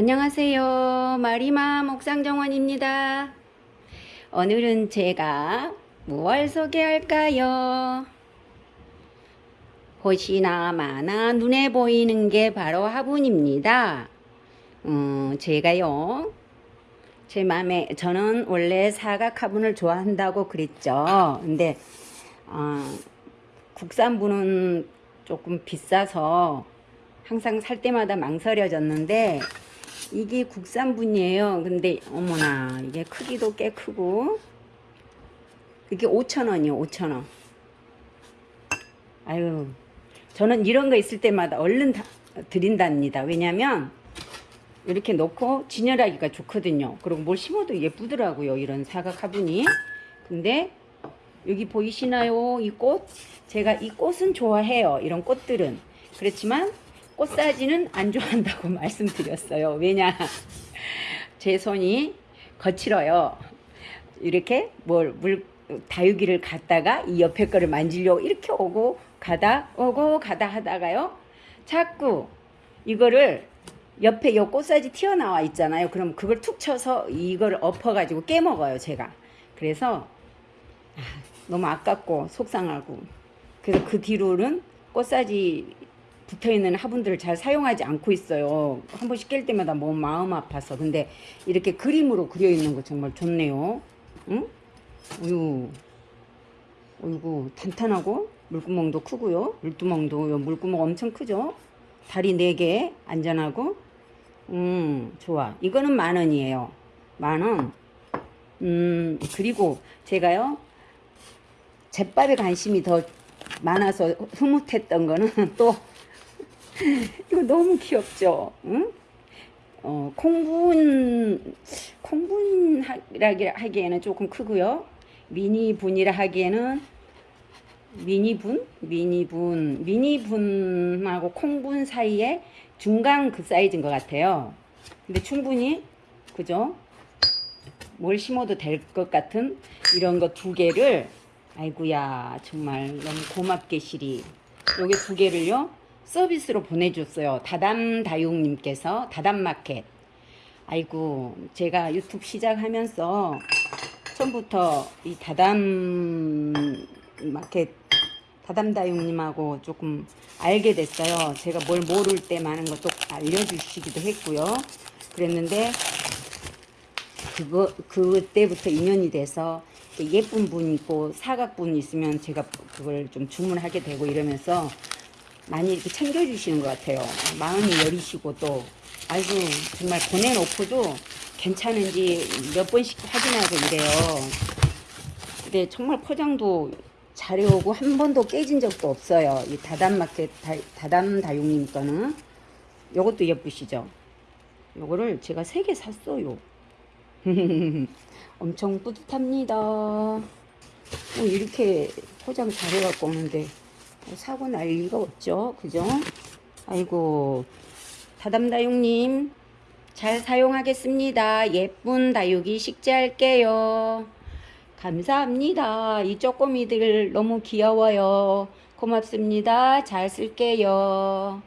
안녕하세요. 마리마 목상정원입니다. 오늘은 제가 무얼 소개할까요? 혹시나 마나 눈에 보이는 게 바로 화분입니다. 음, 제가요. 제 마음에 저는 원래 사각 화분을 좋아한다고 그랬죠. 근데 어, 국산분은 조금 비싸서 항상 살 때마다 망설여졌는데 이게 국산분이에요. 근데 어머나 이게 크기도 꽤 크고 이게 5천원이요 5천원 아유 저는 이런 거 있을 때마다 얼른 다 드린답니다. 왜냐면 이렇게 놓고 진열하기가 좋거든요. 그리고 뭘 심어도 예쁘더라고요. 이런 사각 화분이. 근데 여기 보이시나요? 이 꽃? 제가 이 꽃은 좋아해요. 이런 꽃들은. 그렇지만 꽃 사지는 안 좋아한다고 말씀드렸어요. 왜냐? 제 손이 거칠어요. 이렇게 뭘 물 다육이를 갖다가 이 옆에 거를 만지려고 이렇게 오고 가다 오고 가다 하다가요. 자꾸 이거를 옆에 요 꽃사지 튀어나와 있잖아요. 그럼 그걸 툭 쳐서 이걸 엎어가지고 깨먹어요. 제가. 그래서 아, 너무 아깝고 속상하고 그래서 그 뒤로는 꽃사지 붙어있는 화분들을 잘 사용하지 않고 있어요. 한 번씩 깰 때마다 뭐 마음 아파서. 근데 이렇게 그림으로 그려있는 거 정말 좋네요. 응? 우유. 어이구, 탄탄하고 물구멍도 크고요. 물두멍도 물구멍 엄청 크죠. 다리 4개 안전하고 음 좋아. 이거는 만 원이에요. 만 원. 음 그리고 제가요 잿밥에 관심이 더 많아서 흐뭇했던 거는 또 이거 너무 귀엽죠? 응? 어, 콩분, 콩분이라 하기에는 조금 크고요. 미니분이라 하기에는 미니분? 미니분, 미니분하고 콩분 사이에 중간 그 사이즈인 것 같아요. 근데 충분히, 그죠? 뭘 심어도 될 것 같은 이런 거 두 개를, 아이구야 정말 너무 고맙게 시리. 요게 두 개를요, 서비스로 보내줬어요. 다담다육님께서 다담마켓. 아이고 제가 유튜브 시작하면서 처음부터 이 다담마켓 다담다육님하고 조금 알게 됐어요. 제가 뭘 모를 때 많은 것도 알려주시기도 했고요. 그랬는데 그거 그때부터 인연이 돼서 예쁜 분 있고 사각분 있으면 제가 그걸 좀 주문하게 되고 이러면서 많이 이렇게 챙겨주시는 것 같아요. 마음이 여리시고 또 아이고 정말 보내놓고도 괜찮은지 몇 번씩 확인하고 이래요. 근데 정말 포장도 잘해오고 한 번도 깨진 적도 없어요. 이 다담마켓 다, 다담다육님 거는 요것도 예쁘시죠? 요거를 제가 세 개 샀어요. 엄청 뿌듯합니다. 어, 이렇게 포장 잘해갖고 오는데 사고 날 리가 없죠. 그죠? 아이고 다담다육님 잘 사용하겠습니다. 예쁜 다육이 식재할게요. 감사합니다. 이 쪼꼬미들 너무 귀여워요. 고맙습니다. 잘 쓸게요.